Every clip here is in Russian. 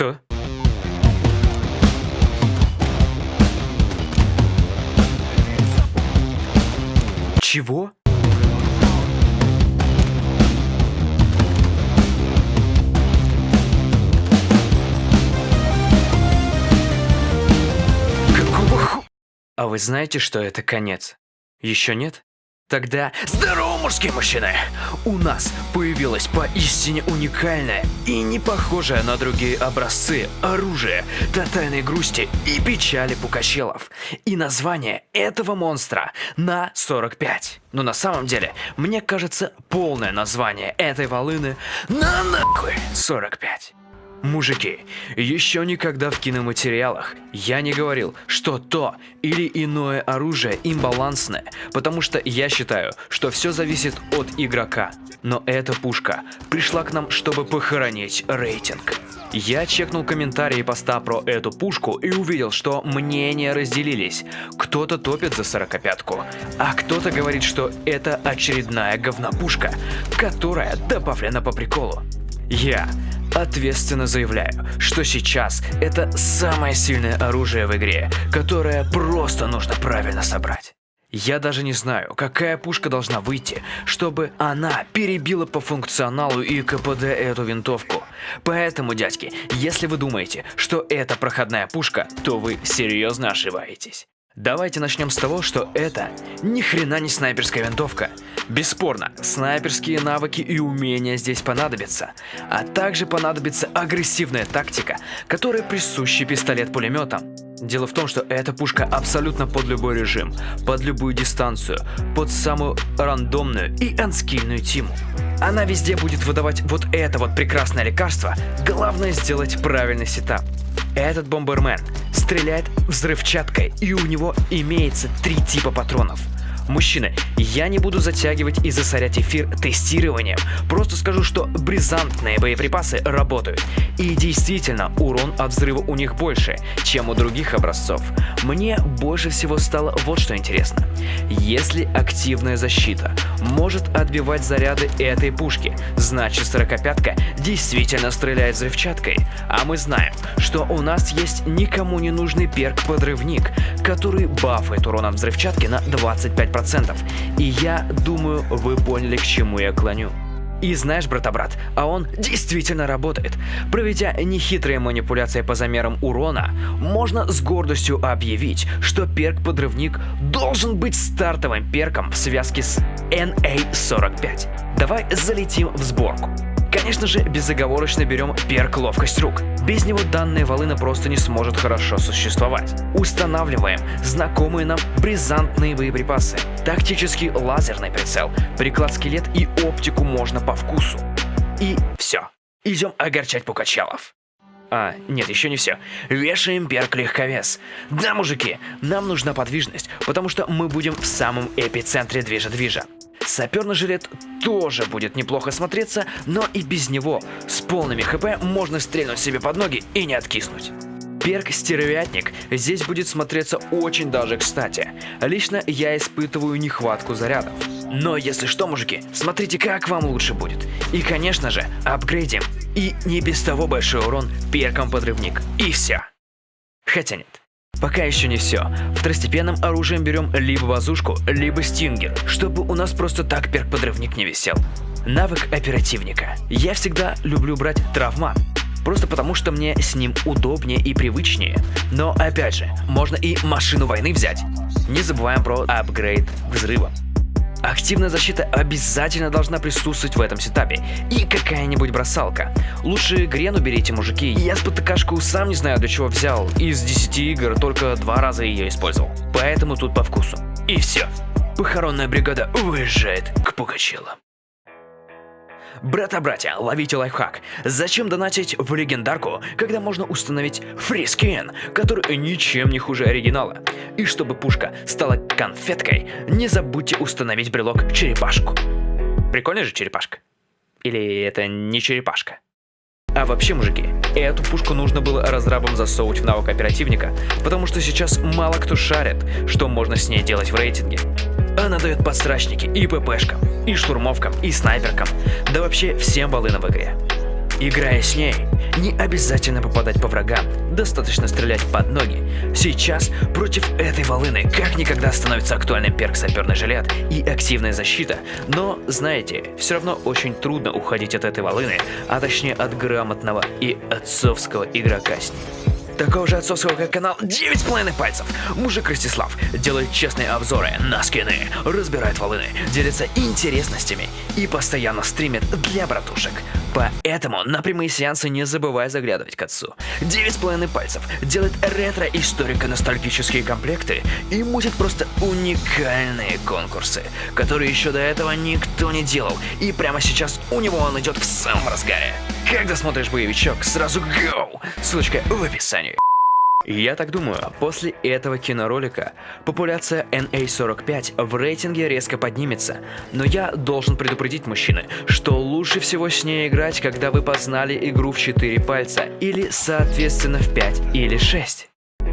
Что? Чего? Какого ху... А вы знаете, что это конец? Еще нет? Тогда здорово, мужские мужчины! У нас появилось поистине уникальное и не похожее на другие образцы оружие тотальной грусти и печали пукачелов. И название этого монстра на 45. Но на самом деле, мне кажется, полное название этой волыны на нахуй 45. Мужики, еще никогда в киноматериалах я не говорил, что то или иное оружие имбалансное, потому что я считаю, что все зависит от игрока. Но эта пушка пришла к нам, чтобы похоронить рейтинг. Я чекнул комментарии поста про эту пушку и увидел, что мнения разделились. Кто-то топит за сорокопятку, а кто-то говорит, что это очередная говнопушка, которая добавлена по приколу. Я ответственно заявляю, что сейчас это самое сильное оружие в игре, которое просто нужно правильно собрать. Я даже не знаю, какая пушка должна выйти, чтобы она перебила по функционалу и КПД эту винтовку. Поэтому, дядьки, если вы думаете, что это проходная пушка, то вы серьезно ошибаетесь. Давайте начнем с того, что это ни хрена не снайперская винтовка. Бесспорно, снайперские навыки и умения здесь понадобятся, а также понадобится агрессивная тактика, которая присуща пистолет-пулеметам. Дело в том, что эта пушка абсолютно под любой режим, под любую дистанцию, под самую рандомную и анскильную тиму. Она везде будет выдавать вот это вот прекрасное лекарство, главное сделать правильный сетап. Этот бомбермен стреляет взрывчаткой, и у него имеется три типа патронов. Мужчины, я не буду затягивать и засорять эфир тестированием, просто скажу, что бризантные боеприпасы работают. И действительно, урон от взрыва у них больше, чем у других образцов. Мне больше всего стало вот что интересно. Если активная защита может отбивать заряды этой пушки, значит 45-ка действительно стреляет взрывчаткой. А мы знаем, что у нас есть никому не нужный перк-подрывник, который бафает урон от взрывчатки на 25%. И я думаю, вы поняли, к чему я клоню. И знаешь, брата-брат, а он действительно работает. Проведя нехитрые манипуляции по замерам урона, можно с гордостью объявить, что перк-подрывник должен быть стартовым перком в связке с NA-45. Давай залетим в сборку. Конечно же, безоговорочно берем перк ловкость рук. Без него данная волына просто не сможет хорошо существовать. Устанавливаем знакомые нам бризантные боеприпасы, тактический лазерный прицел, приклад скелет и оптику можно по вкусу. И все. Идем огорчать пукачалов. А, нет, еще не все. Вешаем перк легковес. Да, мужики, нам нужна подвижность, потому что мы будем в самом эпицентре движа-движа. Саперный жилет тоже будет неплохо смотреться, но и без него с полными хп можно стрельнуть себе под ноги и не откиснуть. Перк «Стервятник» здесь будет смотреться очень даже кстати. Лично я испытываю нехватку зарядов. Но если что, мужики, смотрите, как вам лучше будет. И, конечно же, апгрейдим. И не без того большой урон перком подрывник. И все. Хотя нет. Пока еще не все. Второстепенным оружием берем либо базушку, либо стингер, чтобы у нас просто так перк-подрывник не висел. Навык оперативника. Я всегда люблю брать травма, просто потому что мне с ним удобнее и привычнее. Но опять же, можно и машину войны взять. Не забываем про апгрейд взрыва. Активная защита обязательно должна присутствовать в этом сетапе. И какая-нибудь бросалка. Лучше Грену берите, мужики. Я спотыкашку сам не знаю, для чего взял. Из 10 игр только два раза ее использовал. Поэтому тут по вкусу. И все. Похоронная бригада уезжает к Пугачелу. Брата-братья, ловите лайфхак. Зачем донатить в легендарку, когда можно установить фрискин, который ничем не хуже оригинала? И чтобы пушка стала конфеткой, не забудьте установить брелок черепашку. Прикольная же черепашка? Или это не черепашка? А вообще, мужики, эту пушку нужно было разрабам засовывать в навык оперативника, потому что сейчас мало кто шарит, что можно с ней делать в рейтинге. Она дает подсрачники и ППшкам, и штурмовкам, и снайперкам, да вообще всем волынам в игре. Играя с ней, не обязательно попадать по врагам, достаточно стрелять под ноги. Сейчас против этой волыны как никогда становится актуальным перк саперный жилет и активная защита, но, знаете, все равно очень трудно уходить от этой волыны, а точнее от грамотного и отцовского игрока с ней такого же отцовского как канал 9,5 пальцев. Мужик Ростислав делает честные обзоры на скины, разбирает волыны, делится интересностями и постоянно стримит для братушек. Поэтому на прямые сеансы не забывай заглядывать к отцу. 9,5 пальцев делает ретро-историко-ностальгические комплекты и мутит просто уникальные конкурсы, которые еще до этого никто не делал, и прямо сейчас у него он идет в самом разгаре. Когда смотришь боевичок, сразу go! Ссылочка в описании. Я так думаю, после этого киноролика популяция NA45 в рейтинге резко поднимется, но я должен предупредить мужчины, что лучше всего с ней играть, когда вы познали игру в 4 пальца, или соответственно в 5 или 6.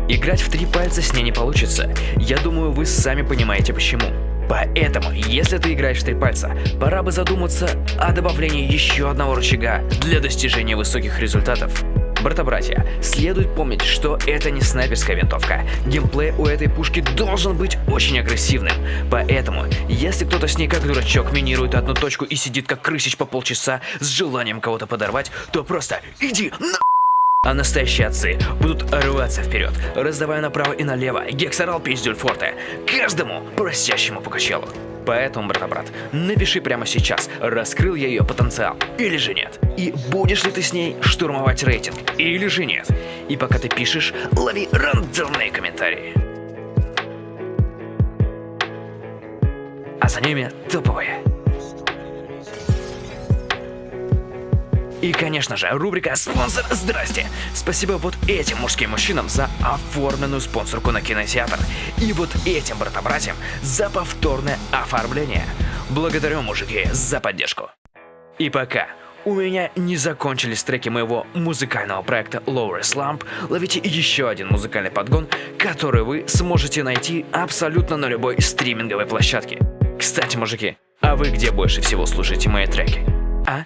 Играть в 3 пальца с ней не получится, я думаю вы сами понимаете почему. Поэтому, если ты играешь в три пальца, пора бы задуматься о добавлении еще одного рычага для достижения высоких результатов. Брата-братья, следует помнить, что это не снайперская винтовка. Геймплей у этой пушки должен быть очень агрессивным. Поэтому, если кто-то с ней как дурачок минирует одну точку и сидит как крысич по полчаса с желанием кого-то подорвать, то просто иди на... А настоящие отцы будут рваться вперед, раздавая направо и налево гексорал пиздюль форте каждому просящему по качелу. Поэтому, брата-брат, напиши прямо сейчас, раскрыл я ее потенциал или же нет. И будешь ли ты с ней штурмовать рейтинг или же нет. И пока ты пишешь, лови рандомные комментарии. А за ними топовые. И, конечно же, рубрика «Спонсор, здрасте!» Спасибо вот этим мужским мужчинам за оформленную спонсорку на кинотеатр. И вот этим брата-братьям за повторное оформление. Благодарю, мужики, за поддержку. И пока у меня не закончились треки моего музыкального проекта Lower Slump, ловите еще один музыкальный подгон, который вы сможете найти абсолютно на любой стриминговой площадке. Кстати, мужики, а вы где больше всего слушаете мои треки? А?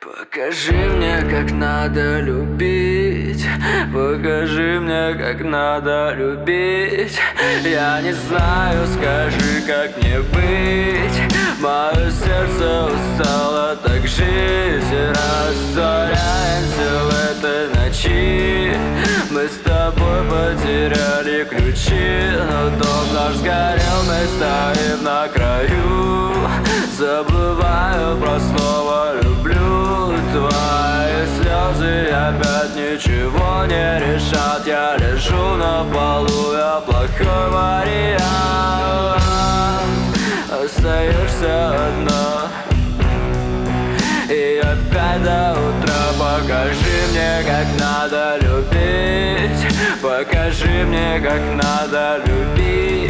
Покажи мне, как надо любить. Покажи мне, как надо любить. Я не знаю, скажи, как мне быть. Мое сердце устало так жить. Растворяемся в этой ночи. Мы с тобой потеряли ключи. Но дом наш сгорел, мы стоим на краю. Забываю про слово опять ничего не решат. Я лежу на полу, я плохой вариант. Остаешься одна. И опять до утра. Покажи мне, как надо любить. Покажи мне, как надо любить